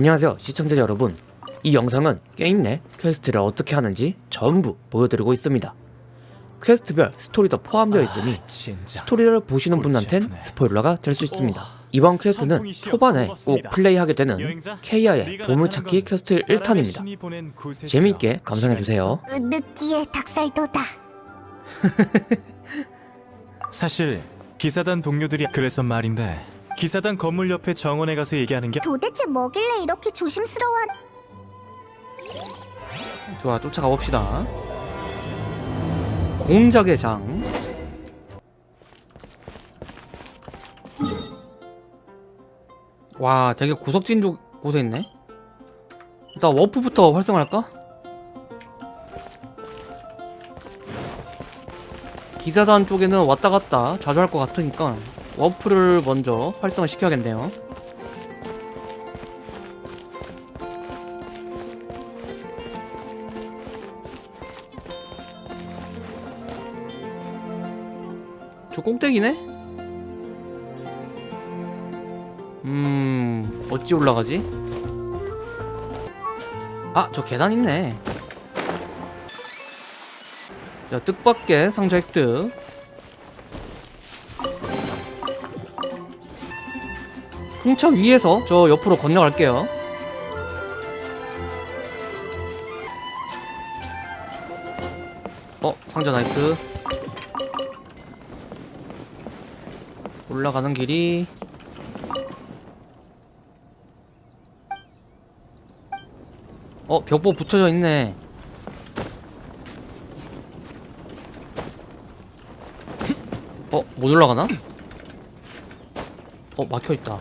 안녕하세요 시청자 여러분 이 영상은 게임 내 quest를 어떻게 하는지 전부 보여드리고 있습니다 quest별 스토리도 포함되어 있으니 아. 스토리를 보시는 분한텐. 스포일러가 될 수 있습니다 오, 이번 quest는 초반에 꼭. 플레이하게 되는 케이아의 보물찾기 퀘스트 나라의 1탄입니다 신이 보낸 구세주여. 재미있게 감상해주세요 느끼해 닭살도다. 사실 기사단 동료들이 그래서 말인데 기사단 건물 옆에 정원에 가서 얘기하는 게 도대체 뭐길래 이렇게 조심스러워? 좋아 쫓아가 봅시다 공작의 장 와, 되게 구석진 쪽 곳에 있네. 일단 워프부터 활성화할까? 기사단 쪽에는 왔다 갔다 자주 할 것 같으니까 워프를 먼저 활성화 시켜야겠네요. 저 꼭대기네? 음... 어찌 올라가지? 아! 저 계단 있네 자, 뜻밖의 상자 획득 풍차 위에서 저 옆으로 건너갈게요 어? 상자 나이스 올라가는 길이 어 벽보 붙여져 있네 어 못 올라가나? 어 막혀있다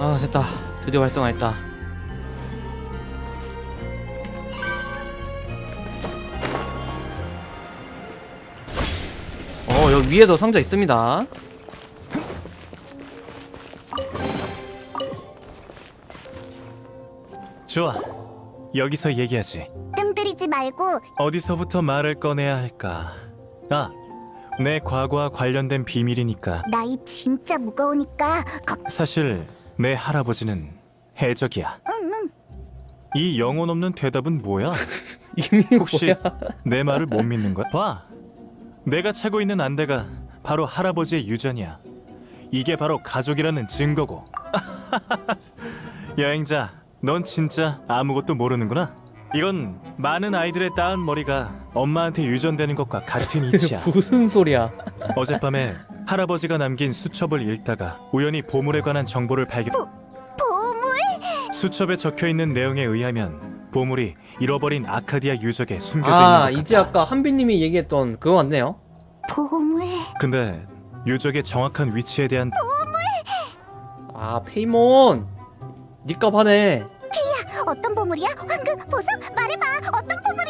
아 됐다 드디어 활성화했다 어 여기 위에도 상자 있습니다 좋아. 여기서 얘기하지. 뜸 들이지 말고 어디서부터 말을 꺼내야 할까? 아, 내 과거와 관련된 비밀이니까. 나 입 진짜 무거우니까 걱. 사실 내 할아버지는 해적이야. 응응. 이 영혼 없는 대답은 뭐야? 혹시 뭐야 내 말을 못 믿는 거야? 봐. 내가 차고 있는 안대가 바로 할아버지의 유전이야. 이게 바로 가족이라는 증거고. 여행자, 넌 진짜 아무것도 모르는구나. 이건 많은 아이들의 따은 머리가 엄마한테 유전되는 것과 같은 이치야. 무슨 소리야 어젯밤에 할아버지가 남긴 수첩을 읽다가 우연히 보물에 관한 정보를 발견. 보물? 수첩에 적혀 있는 내용에 의하면 보물이 잃어버린 아카디아 유적에 숨겨져 아 있는 것 이제 같아. 아까 한빈님이 얘기했던 그거 맞네요 보물. 근데 유적의 정확한 위치에 대한 아 페이몬 니값 하네 어떤 보물이야? 황금, 보석? 말해봐. 어떤 보물이냐고.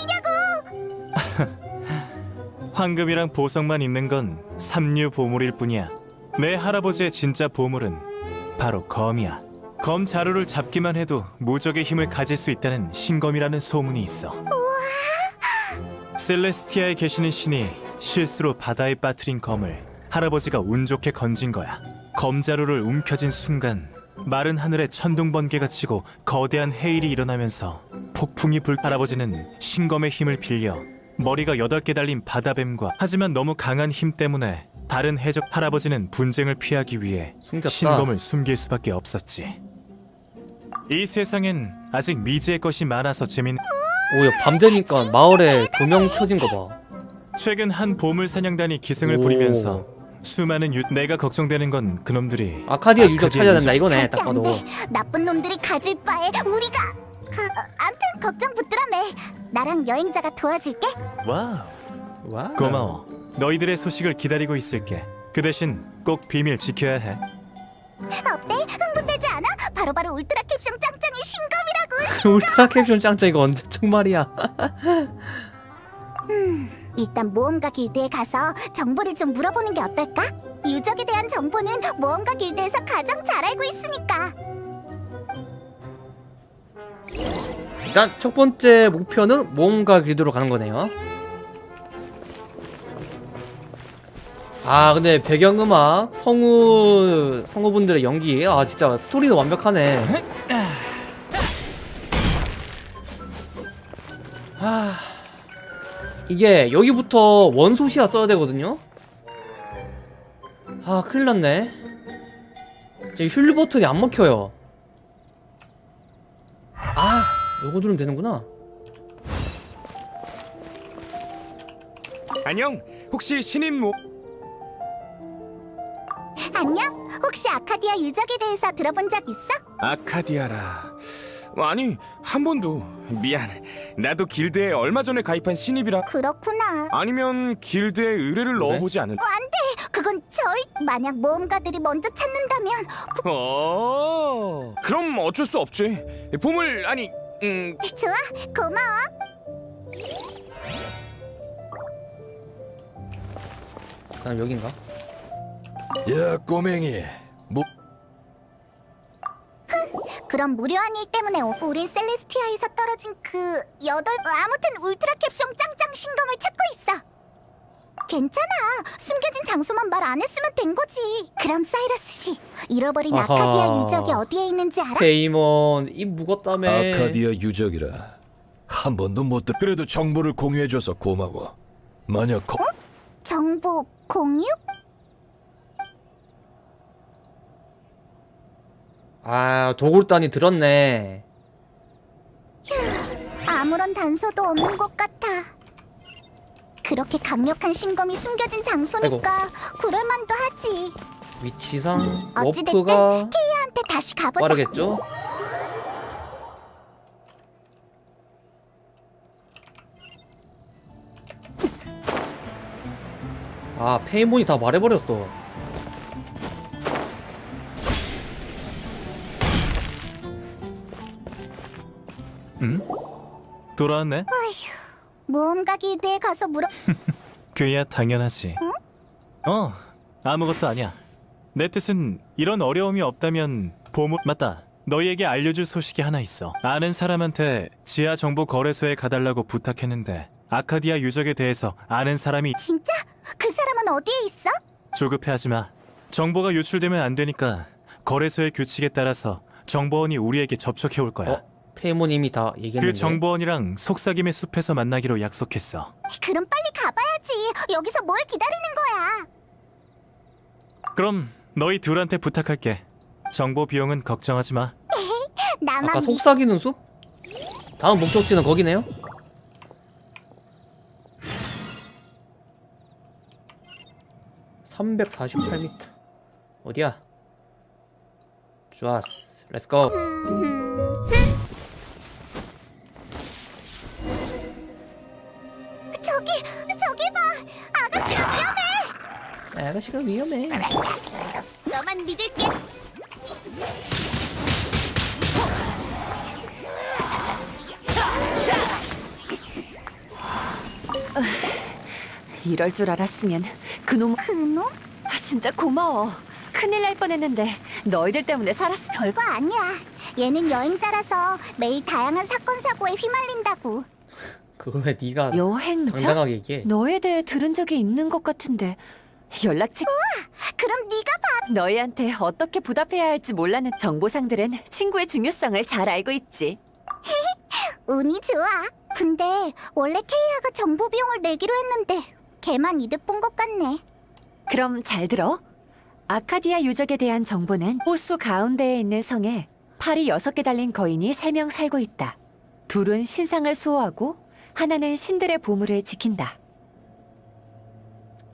황금이랑 보석만 있는 건 삼류 보물일 뿐이야. 내 할아버지의 진짜 보물은 바로 검이야. 검 자루를 잡기만 해도 무적의 힘을 가질 수 있다는 신검이라는 소문이 있어. 셀레스티아에 계시는 신이 실수로 바다에 빠뜨린 검을 할아버지가 운 좋게 건진 거야. 검 자루를 움켜쥔 순간 마른 하늘에 천둥 번개가 치고 거대한 해일이 일어나면서 폭풍이 불 할아버지는 신검의 힘을 빌려 머리가 여덟 개 달린 바다뱀과 하지만 너무 강한 힘 때문에 다른 해적 할아버지는 분쟁을 피하기 위해 숨겼다 신검을 숨길 수밖에 없었지. 이 세상엔 아직 미지의 것이 많아서 재밌. 오야 밤 되니까 마을에 조명 켜진 거 봐 최근 한 보물 사냥단이 기승을 오. 부리면서 수많은 유... 내가 걱정되는 건 그놈들이 아카디아 유적 찾아야 된다. 이거네 딱안 봐도 돼. 나쁜 놈들이 가질 바에 우리가. 그, 어, 암튼 걱정 붙들어매. 나랑 여행자가 도와줄게. 와우 와 고마워. 너희들의 소식을 기다리고 있을게. 그 대신 꼭 비밀 지켜야 해. 어때? 흥분되지 않아? 바로바로 울트라 캡숑 짱짱이 신검이라고. 울트라 캡숑 짱짱 이거 언제 정말이야 일단 모험가 길드에 가서 정보를 좀 물어보는 게 어떨까? 유적에 대한 정보는 모험가 길드에서 가장 잘 알고 있으니까. 일단 첫 번째 목표는 모험가 길드로 가는 거네요. 아 근데 배경음악 성우 성우분들의 연기. 아 진짜 스토리는 완벽하네. 아 이게 여기부터 원소시야 써야 되거든요? 아 큰일 났네. 제 휠 버튼이 안 먹혀요. 아 요거 누르면 되는구나 안녕. 혹시 신인 모 안녕? 혹시 아카디아 유적에 대해서 들어본 적 있어? 아카디아라. 아니 한 번도 미안. 나도 길드에 얼마 전에 가입한 신입이라. 그렇구나. 아니면 길드에 의뢰를 그래? 넣어보지 않을. 그건 절 만약 모험가들이 먼저 찾는다면 어. 그럼 어쩔 수 없지. 보물 아니. 음. 좋아 고마워. 그다음 여긴가? 야 꼬맹이 뭐 그럼 무료한 일 때문에 오- 우린 셀레스티아에서 떨어진 그 여덟 어, 아무튼 울트라 캡숑 짱짱 신검을 찾고 있어. 괜찮아. 숨겨진 장소만 말 안 했으면 된 거지. 그럼 사이러스 씨, 잃어버린 아하. 아카디아 유적이 어디에 있는지 알아? 페이몬 입 무겁다며 아카디아 유적이라 한 번도 못 듣. 그래도 정보를 공유해줘서 고마워. 만약 거... 정보 공유? 아 도굴단이 들었네 아무런 단서도 없는 것 같아. 그렇게 강력한 신검이 숨겨진 장소니까 그럴만도 하지. 위치상 어찌됐든 워프가 케이아한테 다시 가보자. 빠르겠죠? 아 페이몬이 다 말해버렸어 응? 돌아왔네? 모험가 길드에 가서 물어. 그야 당연하지. 어, 아무것도 아니야. 내 뜻은 이런 어려움이 없다면 보물 맞다. 너희에게 알려줄 소식이 하나 있어. 아는 사람한테 지하 정보 거래소에 가달라고 부탁했는데 아카디아 유적에 대해서 아는 사람이 진짜? 그 사람은 어디에 있어? 조급해하지 마. 정보가 유출되면 안 되니까 거래소의 규칙에 따라서 정보원이 우리에게 접촉해 올 거야. 어? 페이몬님이 다 얘기했는데 그 정보원이랑 속삭임의 숲에서 만나기로 약속했어. 그럼 빨리 가봐야지. 여기서 뭘 기다리는 거야? 그럼 너희 둘한테 부탁할게. 정보 비용은 걱정하지 마. 나만 아까 믿. 속삭이는 숲? 다음 목적지는 거기네요? (348m) 어디야? 좋았어 렛츠고 아가씨가 위험해 너만 믿을게. 이럴 줄 알았으면 그놈 그놈? 아, 진짜 고마워. 큰일 날 뻔했는데 너희들 때문에 살았어. 별거 아니야. 얘는 여행자라서 매일 다양한 사건 사고에 휘말린다고. 그걸 왜 네가 여행자? 당당하게 얘기해 너에 대해 들은 적이 있는 것 같은데 연락책 그럼 네가 봐. 너희한테 어떻게 보답해야 할지 몰라는 정보상들은 친구의 중요성을 잘 알고 있지. 운이 좋아. 근데 원래 케이아가 정보 비용을 내기로 했는데 걔만 이득 본 것 같네. 그럼 잘 들어. 아카디아 유적에 대한 정보는 호수 가운데에 있는 성에 팔이 여섯 개 달린 거인이 세 명 살고 있다. 둘은 신상을 수호하고 하나는 신들의 보물을 지킨다.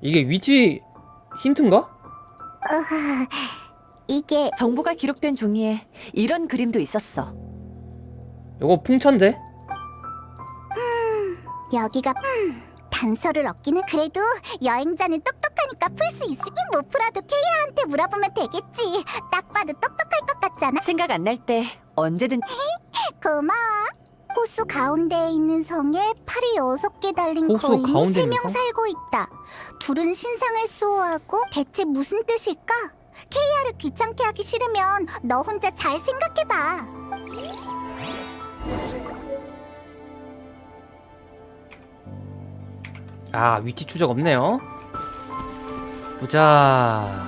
이게 위치 힌트인가? 으하, 이게 정보가 기록된 종이에 이런 그림도 있었어. 요거 풍차인데? 여기가 음, 단서를 얻기는 그래도 여행자는 똑똑하니까 풀 수 있으니 못 풀어도 케이아한테 물어보면 되겠지. 딱 봐도 똑똑할 것 같잖아. 생각 안 날 때 언제든 고마워. 호수 가운데에 있는 성에 팔이 여섯 개 달린 거인이 세명 성? 살고 있다. 둘은 신상을 수호하고 대체 무슨 뜻일까? 케이아를 귀찮게 하기 싫으면 너 혼자 잘 생각해봐. 아 위치 추적 없네요 보자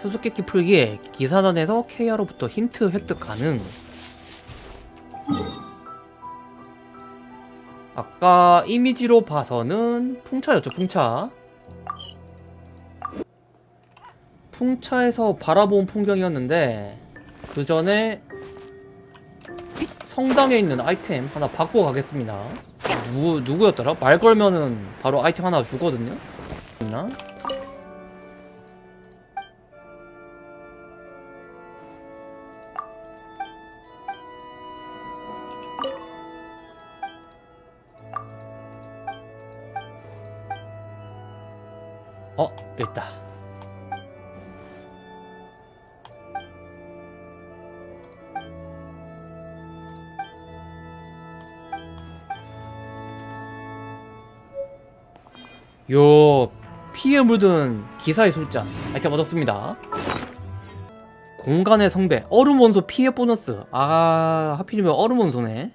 수수께끼 풀기에 기사단에서 KR로부터 힌트 획득 가능 아까 이미지로 봐서는 풍차였죠 풍차 풍차에서 바라본 풍경이었는데 그 전에 성당에 있는 아이템 하나 받고 가겠습니다 누구, 누구였더라? 말 걸면은 바로 아이템 하나 주거든요? 있나? 어, 여기 있다. 요 피에 묻은 기사의 술잔 아이템 얻었습니다. 공간의 성배 얼음 원소 피해 보너스. 아 하필이면 얼음 원소네.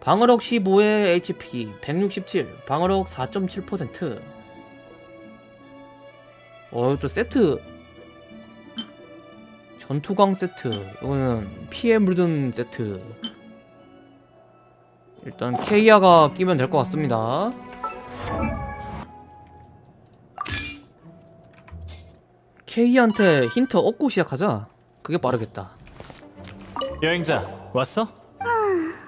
방어력 15에 HP 167 방어력 4.7% 어, 또 세트 전투광 세트 이거는 피해 묻은 세트 일단 케이아가 끼면 될 것 같습니다 케이한테 힌트 얻고 시작하자. 그게 빠르겠다. 여행자 왔어?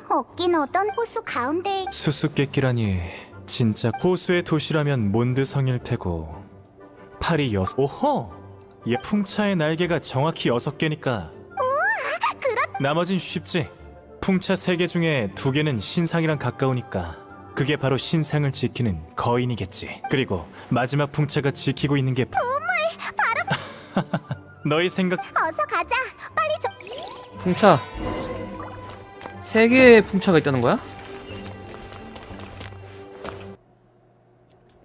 얻긴 얻던 호수 가운데에 수수께끼라니 진짜 호수의 도시라면 몬드성일 테고 팔이 여섯 오호 얘 풍차의 날개가 정확히 여섯 개니까 나머진 쉽지 풍차 세 개 중에 두 개는 신상이랑 가까우니까 그게 바로 신상을 지키는 거인이겠지 그리고 마지막 풍차가 지키고 있는 게 바로 너희 생각 어서 가자. 빨리 좀. 풍차. 세 개의 풍차가 있다는 거야?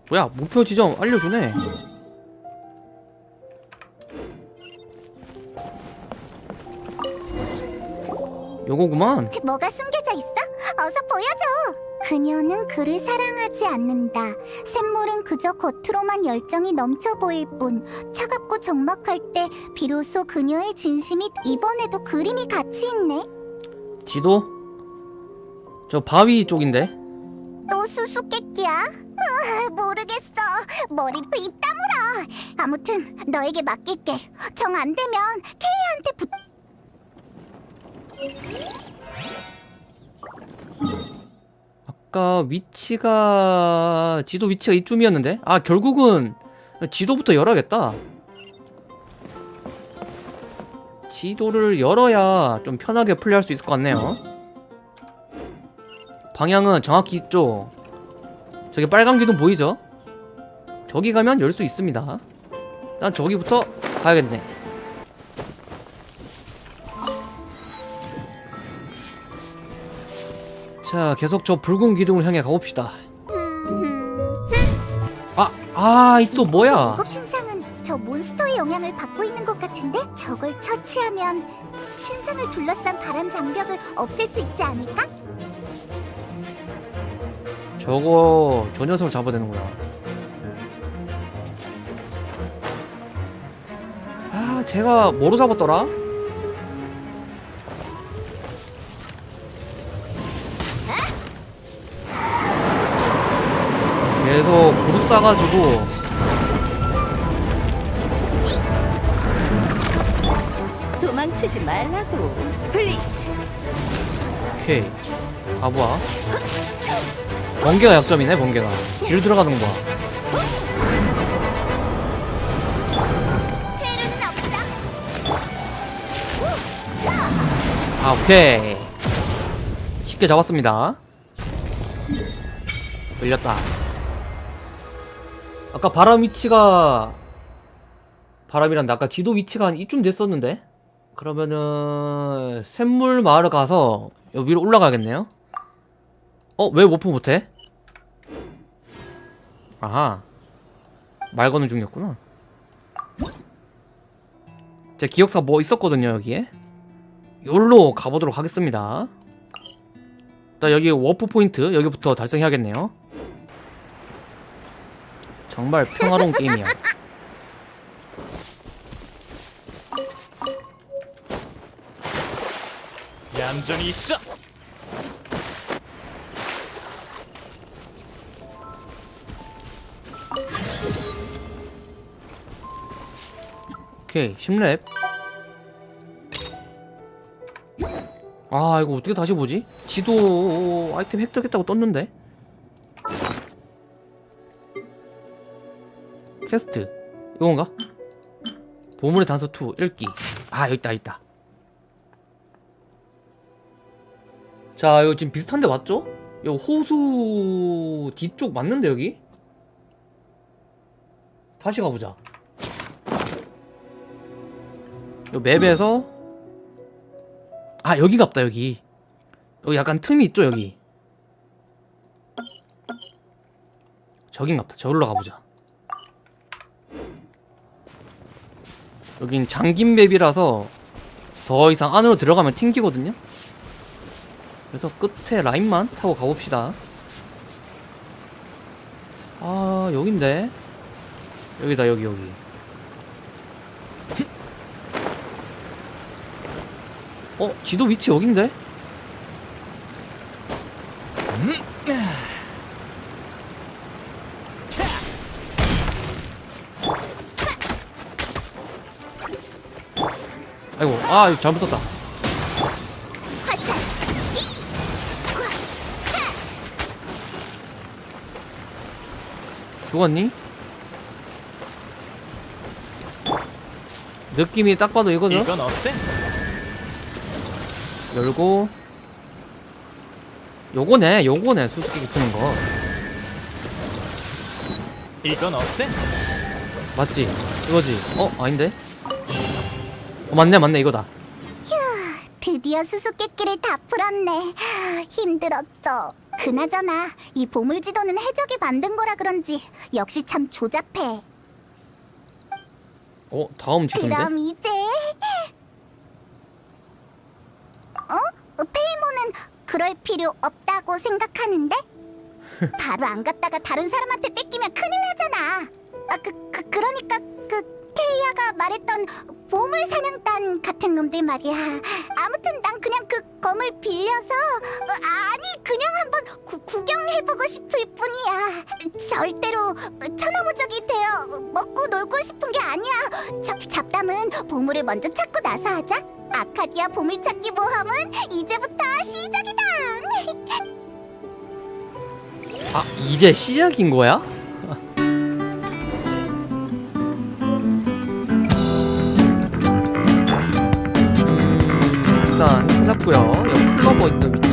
뭐야, 목표 지점 알려주네. 요거구만. 뭐가 숨겨져 있어? 어서 보여줘. 그녀는 그를 사랑하지 않는다. 샘물은 그저 겉으로만 열정이 넘쳐 보일 뿐 차갑고 적막할 때 비로소 그녀의 진심이 이번에도 그림이 같이 있네. 지도? 저 바위 쪽인데? 또 수수께끼야? 모르겠어. 머리 입 다물어. 아무튼 너에게 맡길게. 정 안 되면 케이한테 붙. 아까 위치가 지도 위치가 이쯤이었는데? 아 결국은 지도부터 열어야겠다. 지도를 열어야 좀 편하게 플레이할 수 있을 것 같네요. 방향은 정확히 이쪽. 저기 빨간 기둥 보이죠? 저기 가면 열 수 있습니다. 난 저기부터 가야겠네 자 계속 저 붉은 기둥을 향해 가봅시다 아, 아, 이 또 뭐야? 고급 신상은 저 몬스터의 영향을 받고 있는 것 같은데 저걸 처치하면 신상을 둘러싼 바람 장벽을 없앨 수 있지 않을까? 저거 저 녀석을 잡아야 되는구나. 아, 제가 뭐로 잡았더라? 싸가지고 도망치지 말라고. 블리츠. 오케이 가보아. 번개가 약점이네 번개가. 길 들어가는 거 봐. 테르는 없다. 아 오케이 쉽게 잡았습니다 끌렸다 아까 바람 위치가 바람이란 아까 지도 위치가 한 이쯤 됐었는데? 그러면은 샘물 마을 가서 위로 올라가겠네요? 어? 왜 워프 못해? 아하. 말 거는 중이었구나. 제 기억상 뭐 있었거든요 여기에? 여기로 가보도록 하겠습니다. 일단 여기 워프 포인트 여기부터 달성해야겠네요 정말 평화로운 게임이야 얌전히 있어. 오케이 10렙 아 이거 어떻게 다시 보지? 지도 아이템 획득했다고 떴는데 퀘스트. 이건가? 보물의 단서 2 읽기. 아 여기 있다 여기 있다. 자 이거 지금 비슷한데 맞죠? 이거 호수 뒤쪽 맞는데 여기? 다시 가보자. 요 맵에서 아 여기갑다 여기. 여기 약간 틈이 있죠 여기? 저긴갑다. 저기로 가보자 여긴 잠긴 맵이라서 더 이상 안으로 들어가면 튕기거든요 그래서 끝에 라인만 타고 가봅시다 아 여긴데 여기다 여기 여기 어? 지도 위치 여긴데? 아이고 아 잘못 썼다 죽었니? 느낌이 딱 봐도 이거죠? 이건 어때? 열고 요거네 요거네 수수께끼 푸는 거 이건 어때? 맞지? 이거지? 어? 아닌데? 어 맞네 맞네 이거다 드디어 수수께끼를 다 풀었네. 힘들었어. 그나저나 이 보물지도는 해적이 만든 거라 그런지 역시 참 조잡해. 어? 다음 지도인데? 그럼 이제 어? 페이모는 그럴 필요 없다고 생각하는데? 바로 안 갔다가 다른 사람한테 뺏기면 큰일 나잖아. 아, 그, 그 그러니까 그 케이아가 말했던 보물 사냥단 같은 놈들 말이야. 아무튼 난 그냥 그 검을 빌려서 어, 아니 그냥 한번 구, 구경해보고 싶을 뿐이야. 절대로 천하무적이 되어 먹고 놀고 싶은 게 아니야. 잡, 잡담은 보물을 먼저 찾고 나서 하자. 아카디아 보물찾기 모험은 이제부터 시작이다. 아 이제 시작인 거야? 일단 찾았고요. 여기 클로버 있던